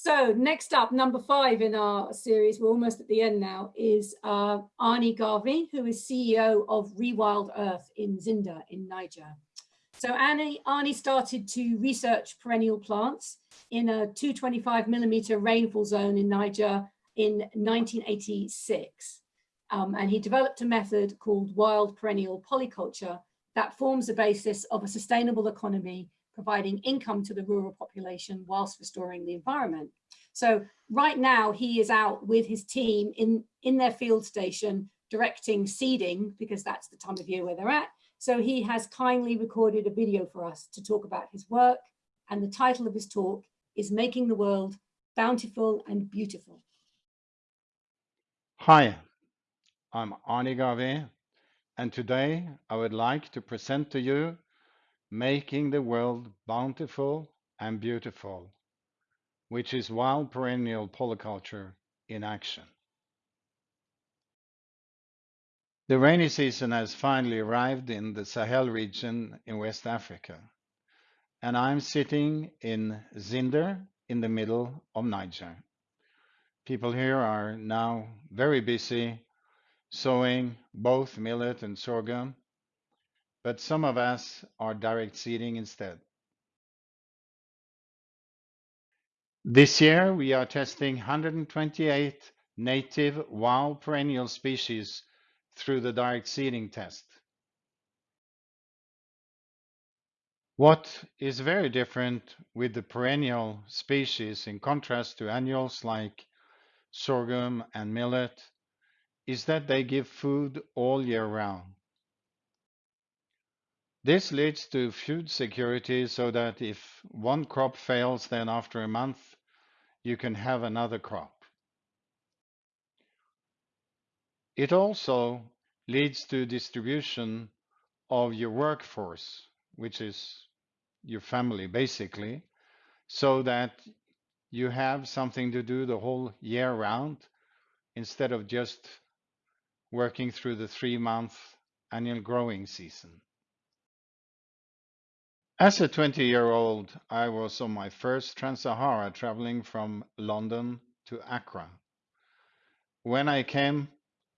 So next up, number five in our series, we're almost at the end now, is uh, Arnie Garvey, who is CEO of Rewild Earth in Zinder in Niger. So Annie, Arnie started to research perennial plants in a 225 millimeter rainfall zone in Niger in 1986. Um, and he developed a method called wild perennial polyculture that forms the basis of a sustainable economy providing income to the rural population whilst restoring the environment. So right now he is out with his team in, in their field station directing seeding because that's the time of year where they're at. So he has kindly recorded a video for us to talk about his work and the title of his talk is Making the World Bountiful and Beautiful. Hi, I'm Arnie Garvey and today I would like to present to you making the world bountiful and beautiful, which is wild perennial polyculture in action. The rainy season has finally arrived in the Sahel region in West Africa, and I'm sitting in Zinder in the middle of Niger. People here are now very busy sowing both millet and sorghum but some of us are direct seeding instead. This year, we are testing 128 native wild perennial species through the direct seeding test. What is very different with the perennial species in contrast to annuals like sorghum and millet is that they give food all year round. This leads to food security so that if one crop fails, then after a month, you can have another crop. It also leads to distribution of your workforce, which is your family basically, so that you have something to do the whole year round instead of just working through the three month annual growing season. As a 20 year old, I was on my first Trans Sahara traveling from London to Accra. When I came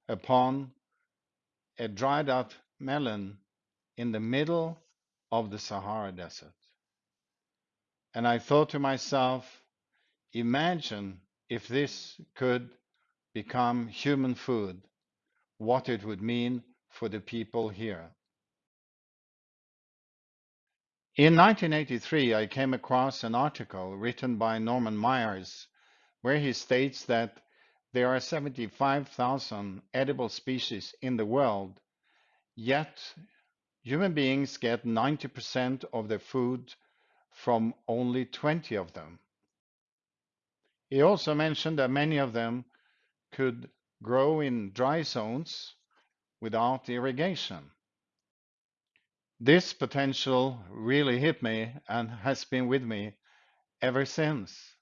upon a dried up melon in the middle of the Sahara Desert. And I thought to myself, imagine if this could become human food, what it would mean for the people here. In 1983, I came across an article written by Norman Myers where he states that there are 75,000 edible species in the world, yet human beings get 90% of their food from only 20 of them. He also mentioned that many of them could grow in dry zones without irrigation. This potential really hit me and has been with me ever since.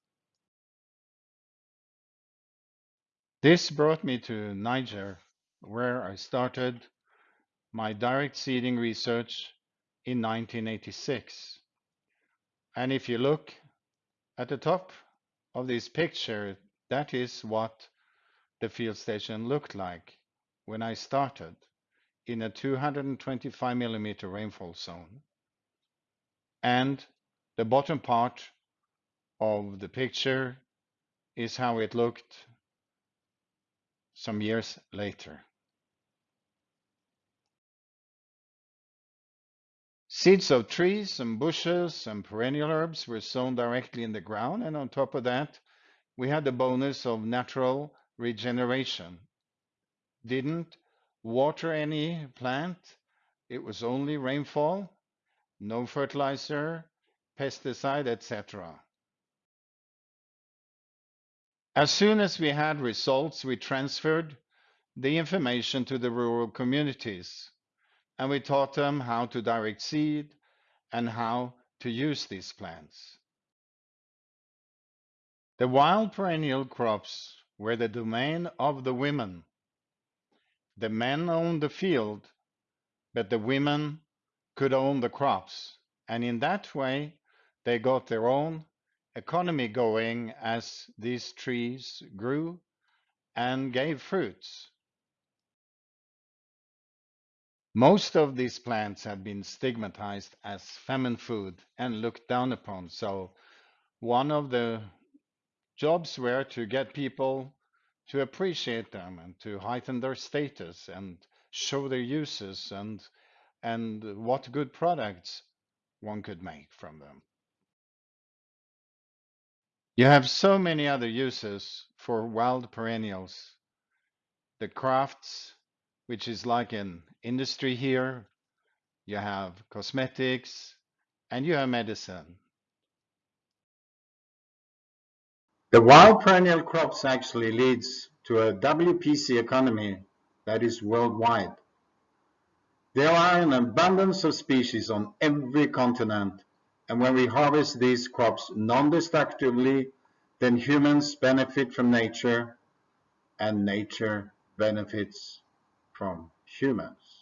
This brought me to Niger, where I started my direct seeding research in 1986. And if you look at the top of this picture, that is what the field station looked like when I started in a 225 millimeter rainfall zone. And the bottom part of the picture is how it looked some years later. Seeds of trees and bushes and perennial herbs were sown directly in the ground, and on top of that, we had the bonus of natural regeneration. Didn't water any plant. It was only rainfall, no fertilizer, pesticide, etc. As soon as we had results, we transferred the information to the rural communities and we taught them how to direct seed and how to use these plants. The wild perennial crops were the domain of the women the men owned the field, but the women could own the crops. And in that way, they got their own economy going as these trees grew and gave fruits. Most of these plants had been stigmatized as famine food and looked down upon. So one of the jobs were to get people to appreciate them and to heighten their status and show their uses and and what good products one could make from them. You have so many other uses for wild perennials. The crafts, which is like an industry here. You have cosmetics and you have medicine. The wild perennial crops actually leads to a WPC economy that is worldwide. There are an abundance of species on every continent, and when we harvest these crops non-destructively, then humans benefit from nature, and nature benefits from humans.